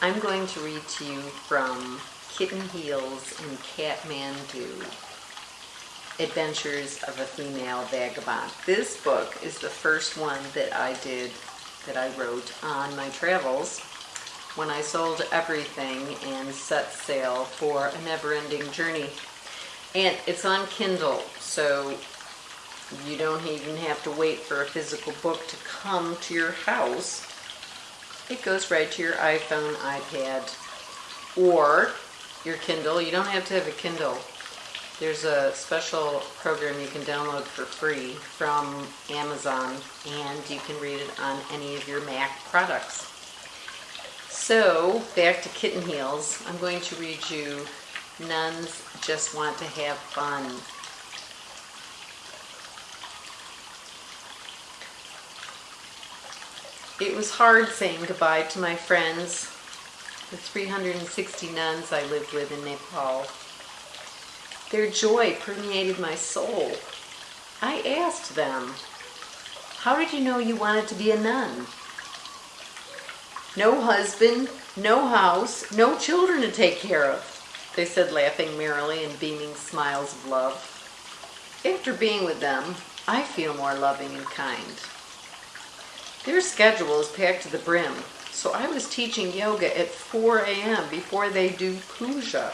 I'm going to read to you from Kitten Heels and Kathmandu, Adventures of a Female Vagabond. This book is the first one that I did, that I wrote on my travels when I sold everything and set sail for a never-ending journey. And it's on Kindle, so you don't even have to wait for a physical book to come to your house it goes right to your iPhone, iPad, or your Kindle. You don't have to have a Kindle. There's a special program you can download for free from Amazon and you can read it on any of your Mac products. So, back to Kitten Heels. I'm going to read you Nuns Just Want to Have Fun It was hard saying goodbye to my friends, the 360 nuns I lived with in Nepal. Their joy permeated my soul. I asked them, how did you know you wanted to be a nun? No husband, no house, no children to take care of, they said laughing merrily and beaming smiles of love. After being with them, I feel more loving and kind. Their schedule is packed to the brim, so I was teaching yoga at 4 a.m. before they do puja.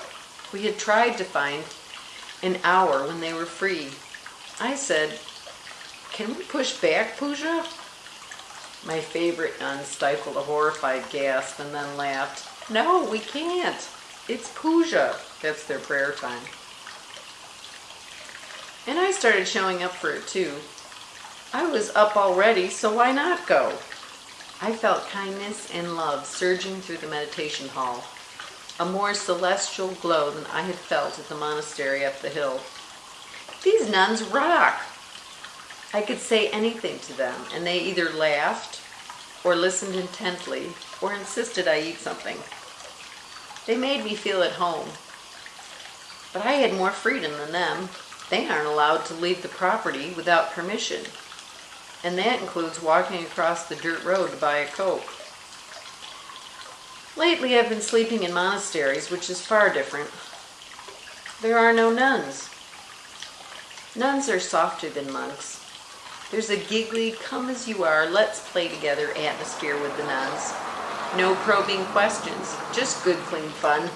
We had tried to find an hour when they were free. I said, can we push back puja? My favorite nun stifled a horrified gasp and then laughed. No, we can't. It's puja. That's their prayer time. And I started showing up for it too. I was up already, so why not go? I felt kindness and love surging through the meditation hall, a more celestial glow than I had felt at the monastery up the hill. These nuns rock! I could say anything to them, and they either laughed, or listened intently, or insisted I eat something. They made me feel at home. But I had more freedom than them. They aren't allowed to leave the property without permission and that includes walking across the dirt road to buy a Coke. Lately I've been sleeping in monasteries, which is far different. There are no nuns. Nuns are softer than monks. There's a giggly, come as you are, let's play together atmosphere with the nuns. No probing questions, just good clean fun.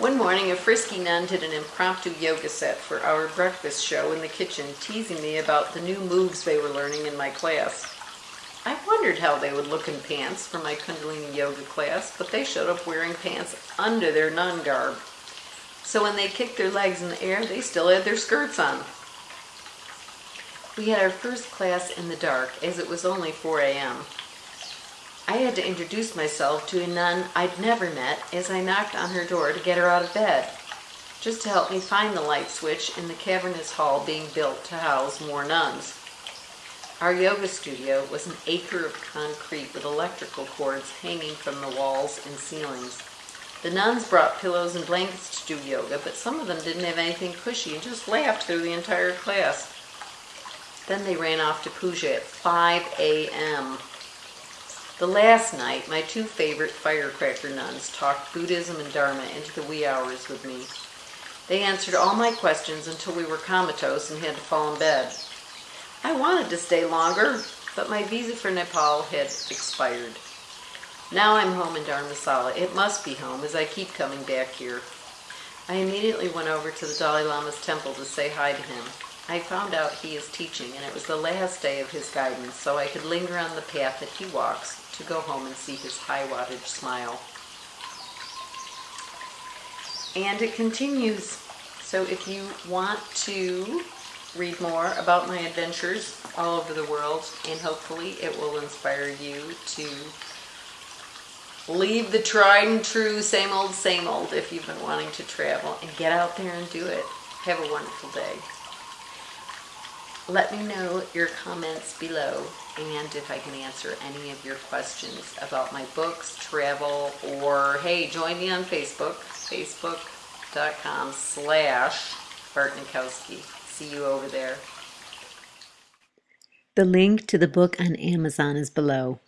One morning, a frisky nun did an impromptu yoga set for our breakfast show in the kitchen, teasing me about the new moves they were learning in my class. I wondered how they would look in pants for my Kundalini yoga class, but they showed up wearing pants under their nun garb. So when they kicked their legs in the air, they still had their skirts on. We had our first class in the dark, as it was only 4 a.m. I had to introduce myself to a nun I'd never met as I knocked on her door to get her out of bed, just to help me find the light switch in the cavernous hall being built to house more nuns. Our yoga studio was an acre of concrete with electrical cords hanging from the walls and ceilings. The nuns brought pillows and blankets to do yoga, but some of them didn't have anything cushy and just laughed through the entire class. Then they ran off to puja at 5 a.m. The last night, my two favorite firecracker nuns talked Buddhism and Dharma into the wee hours with me. They answered all my questions until we were comatose and had to fall in bed. I wanted to stay longer, but my visa for Nepal had expired. Now I'm home in Dharamsala. It must be home as I keep coming back here. I immediately went over to the Dalai Lama's temple to say hi to him. I found out he is teaching and it was the last day of his guidance so I could linger on the path that he walks to go home and see his high wattage smile. And it continues. So if you want to read more about my adventures all over the world, and hopefully it will inspire you to leave the tried and true same old, same old if you've been wanting to travel and get out there and do it. Have a wonderful day. Let me know your comments below and if I can answer any of your questions about my books, travel, or hey, join me on Facebook, facebook.com slash Bartnikowski. See you over there. The link to the book on Amazon is below.